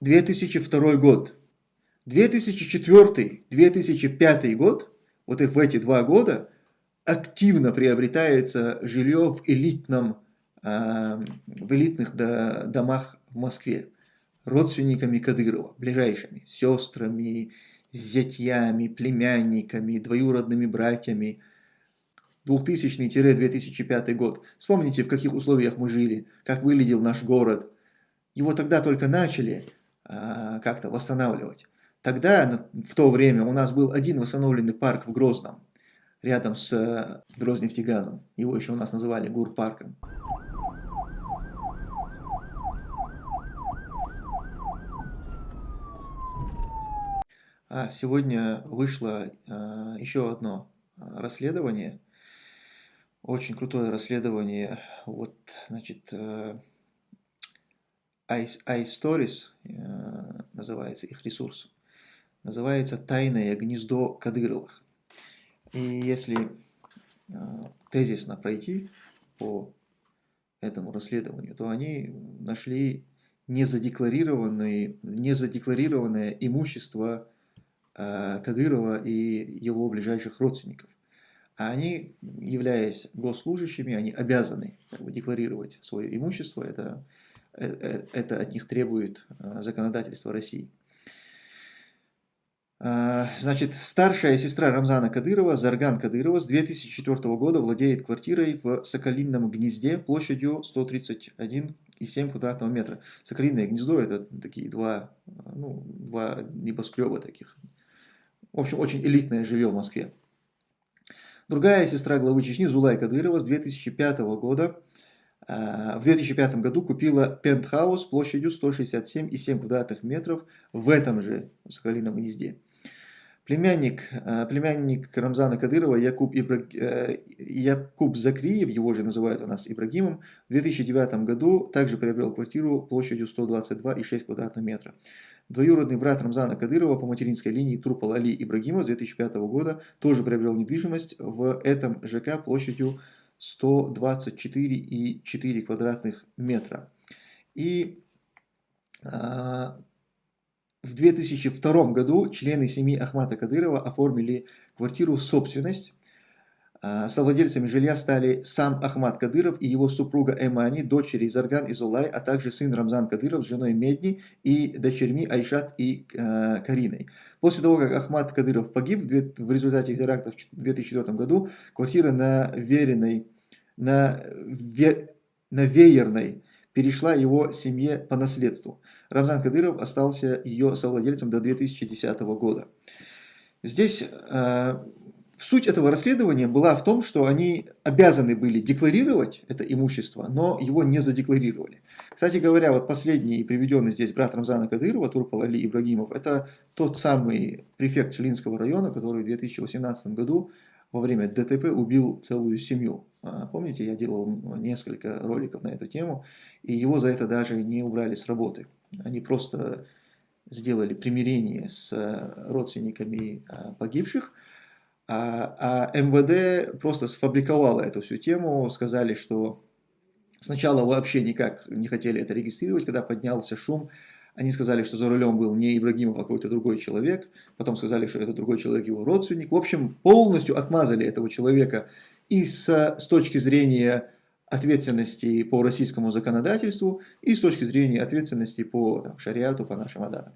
2002 год. 2004-2005 год, вот и в эти два года, активно приобретается жилье в, элитном, а, в элитных домах в Москве родственниками Кадырова, ближайшими, сестрами, зятьями, племянниками, двоюродными братьями. 2000-2005 год. Вспомните, в каких условиях мы жили, как выглядел наш город. Его тогда только начали а, как-то восстанавливать. Тогда, в то время, у нас был один восстановленный парк в Грозном, рядом с э, Грознефтегазом. Его еще у нас называли Гурпарком. А сегодня вышло а, еще одно а, расследование, очень крутое расследование, вот, значит, э, iStories э, называется их ресурс, называется «Тайное гнездо Кадыровых». И если э, тезисно пройти по этому расследованию, то они нашли незадекларированное, имущество Э, Кадырова и его ближайших родственников. А они, являясь госслужащими, они обязаны как бы, декларировать свое имущество, это, это, это от них требует э, законодательство России. Э, значит, старшая сестра Рамзана Кадырова, Зарган Кадырова, с 2004 года владеет квартирой в Соколинном гнезде площадью 131,7 квадратного метра. Соколиное гнездо – это такие два, ну, два небоскреба таких, в общем, очень элитное жилье в Москве. Другая сестра главы Чечни Зулай Кадырова с 2005 года э, в 2005 году купила пентхаус площадью 167,7 квадратных метров в этом же Соколином гнезде. Племянник, э, племянник Рамзана Кадырова Якуб, Ибра... Э, Якуб Закриев, его же называют у нас Ибрагимом, в 2009 году также приобрел квартиру площадью 122,6 квадратных метра. Двоюродный брат Рамзана Кадырова по материнской линии Трупал Али Ибрагимов с 2005 года тоже приобрел недвижимость в этом ЖК площадью 124,4 квадратных метра. И а, в 2002 году члены семьи Ахмата Кадырова оформили квартиру в собственность совладельцами жилья стали сам Ахмад Кадыров и его супруга Эмани, дочери Зарган Изулай, а также сын Рамзан Кадыров с женой Медни и дочерьми Айшат и э, Кариной. После того, как Ахмад Кадыров погиб в результате терактов в 2004 году, квартира на Веренной, на, ве, на Веерной перешла его семье по наследству. Рамзан Кадыров остался ее совладельцем до 2010 года. Здесь э, Суть этого расследования была в том, что они обязаны были декларировать это имущество, но его не задекларировали. Кстати говоря, вот последний приведенный здесь брат Рамзана Кадырова, Турпал Али Ибрагимов, это тот самый префект Челинского района, который в 2018 году во время ДТП убил целую семью. А, помните, я делал несколько роликов на эту тему, и его за это даже не убрали с работы. Они просто сделали примирение с родственниками а, погибших, а, а МВД просто сфабриковало эту всю тему, сказали, что сначала вообще никак не хотели это регистрировать, когда поднялся шум, они сказали, что за рулем был не Ибрагимов, а какой-то другой человек, потом сказали, что это другой человек, его родственник. В общем, полностью отмазали этого человека и с, с точки зрения ответственности по российскому законодательству, и с точки зрения ответственности по там, шариату, по нашим адатам.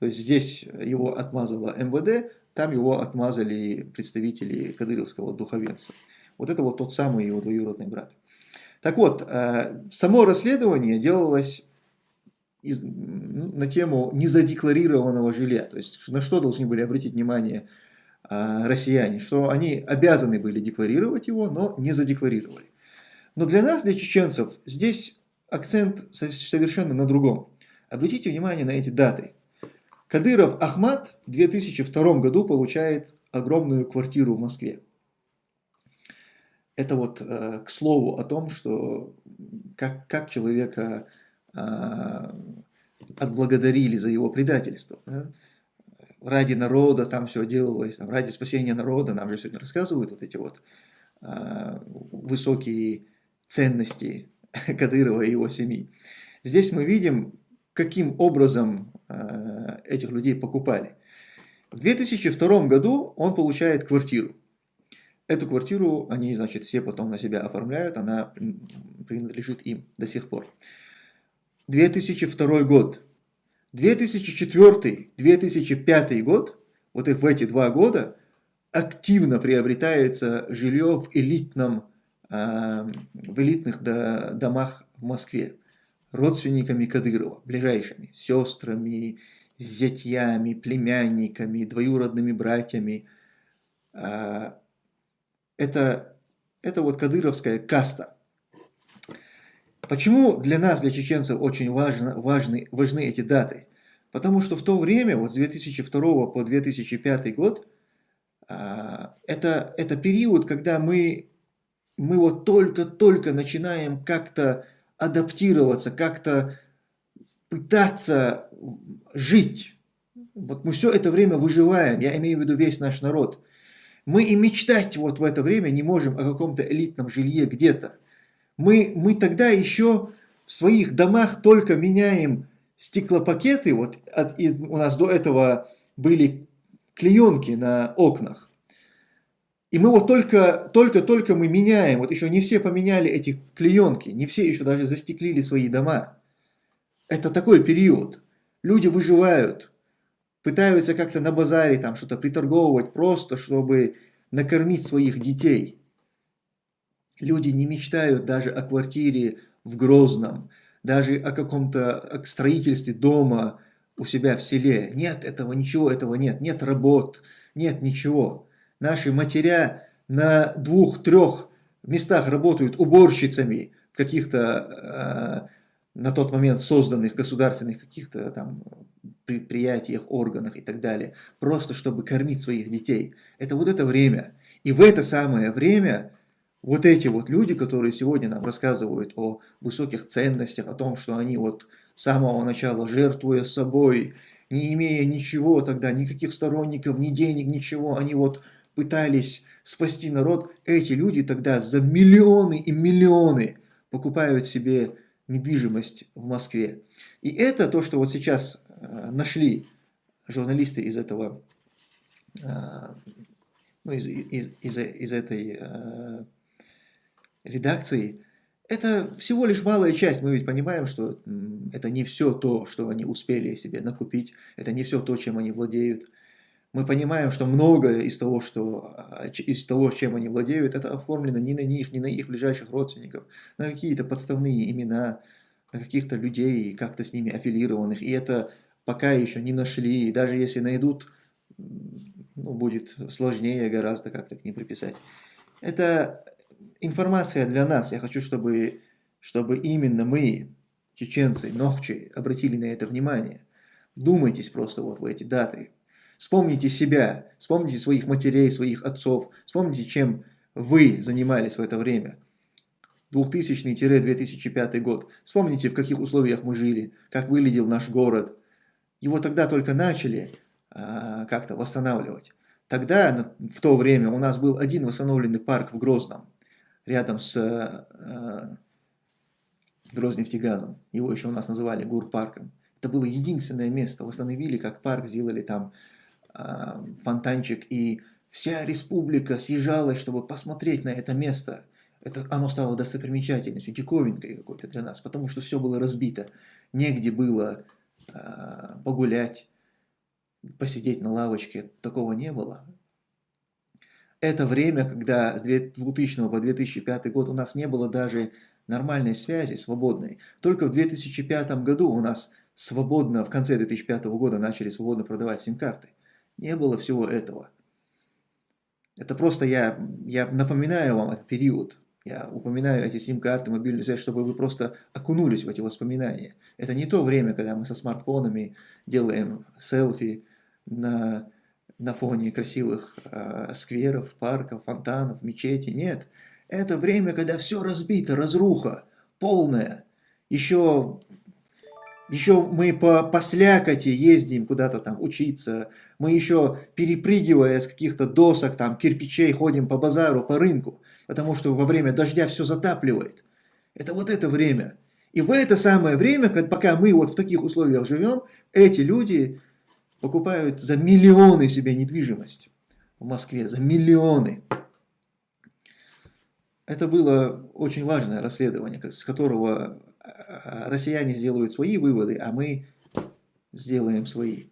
То есть здесь его отмазало МВД, там его отмазали представители кадыровского духовенства. Вот это вот тот самый его двоюродный брат. Так вот, э, само расследование делалось из, на тему незадекларированного жилья. То есть на что должны были обратить внимание э, россияне, что они обязаны были декларировать его, но не задекларировали. Но для нас, для чеченцев, здесь акцент совершенно на другом. Обратите внимание на эти даты. Кадыров Ахмад в 2002 году получает огромную квартиру в Москве. Это вот э, к слову о том, что как, как человека э, отблагодарили за его предательство. Да? Ради народа там все делалось, там, ради спасения народа, нам же сегодня рассказывают вот эти вот э, высокие ценности Кадырова и его семьи. Здесь мы видим, каким образом этих людей покупали. В 2002 году он получает квартиру. Эту квартиру они, значит, все потом на себя оформляют, она принадлежит им до сих пор. 2002 год. 2004-2005 год, вот в эти два года, активно приобретается жилье в, элитном, э, в элитных домах в Москве родственниками Кадырова, ближайшими, сестрами, зятьями, племянниками, двоюродными братьями. А, это, это вот кадыровская каста. Почему для нас, для чеченцев, очень важно, важны, важны эти даты? Потому что в то время, вот с 2002 по 2005 год, а, это, это период, когда мы, мы вот только-только начинаем как-то адаптироваться, как-то пытаться жить. Вот мы все это время выживаем, я имею в виду весь наш народ. Мы и мечтать вот в это время не можем о каком-то элитном жилье где-то. Мы, мы тогда еще в своих домах только меняем стеклопакеты, вот от, и у нас до этого были клеенки на окнах. И мы вот только, только, только мы меняем, вот еще не все поменяли эти клеенки, не все еще даже застеклили свои дома. Это такой период. Люди выживают, пытаются как-то на базаре там что-то приторговывать, просто чтобы накормить своих детей. Люди не мечтают даже о квартире в Грозном, даже о каком-то строительстве дома у себя в селе. Нет этого, ничего этого нет, нет работ, нет ничего наши матеря на двух-трех местах работают уборщицами в каких-то э, на тот момент созданных государственных каких-то там предприятиях, органах и так далее, просто чтобы кормить своих детей. Это вот это время. И в это самое время вот эти вот люди, которые сегодня нам рассказывают о высоких ценностях, о том, что они вот с самого начала, жертвуя собой, не имея ничего тогда, никаких сторонников, ни денег, ничего, они вот пытались спасти народ, эти люди тогда за миллионы и миллионы покупают себе недвижимость в Москве. И это то, что вот сейчас э, нашли журналисты из этого, э, ну, из, из, из, из этой э, редакции, это всего лишь малая часть. Мы ведь понимаем, что это не все то, что они успели себе накупить, это не все то, чем они владеют мы понимаем, что многое из того, что, а, из того, чем они владеют, это оформлено не на них, не на их ближайших родственников, на какие-то подставные имена, на каких-то людей, как-то с ними аффилированных. И это пока еще не нашли. И даже если найдут, ну, будет сложнее гораздо как-то к ним приписать. Это информация для нас. Я хочу, чтобы, чтобы именно мы, чеченцы, ногчи, обратили на это внимание. Вдумайтесь просто вот в эти даты. Вспомните себя, вспомните своих матерей, своих отцов, вспомните, чем вы занимались в это время. 2000-2005 год. Вспомните, в каких условиях мы жили, как выглядел наш город. Его тогда только начали а, как-то восстанавливать. Тогда, в то время, у нас был один восстановленный парк в Грозном, рядом с а, Грознефтегазом. Его еще у нас называли Гурпарком. Это было единственное место. Восстановили как парк, сделали там фонтанчик, и вся республика съезжалась, чтобы посмотреть на это место. Это, оно стало достопримечательностью, диковинкой какой-то для нас, потому что все было разбито. Негде было э, погулять, посидеть на лавочке, такого не было. Это время, когда с 2000 по 2005 год у нас не было даже нормальной связи, свободной. Только в 2005 году у нас свободно, в конце 2005 года начали свободно продавать сим-карты. Не было всего этого. Это просто я, я напоминаю вам этот период. Я упоминаю эти сим-карты, мобильную связь, чтобы вы просто окунулись в эти воспоминания. Это не то время, когда мы со смартфонами делаем селфи на, на фоне красивых э, скверов, парков, фонтанов, мечети. Нет. Это время, когда все разбито, разруха, полная. Еще еще мы по, по слякоти ездим куда-то там учиться. Мы еще перепрыгивая с каких-то досок, там, кирпичей, ходим по базару, по рынку. Потому что во время дождя все затапливает. Это вот это время. И в это самое время, пока мы вот в таких условиях живем, эти люди покупают за миллионы себе недвижимость в Москве, за миллионы. Это было очень важное расследование, с которого россияне сделают свои выводы, а мы сделаем свои.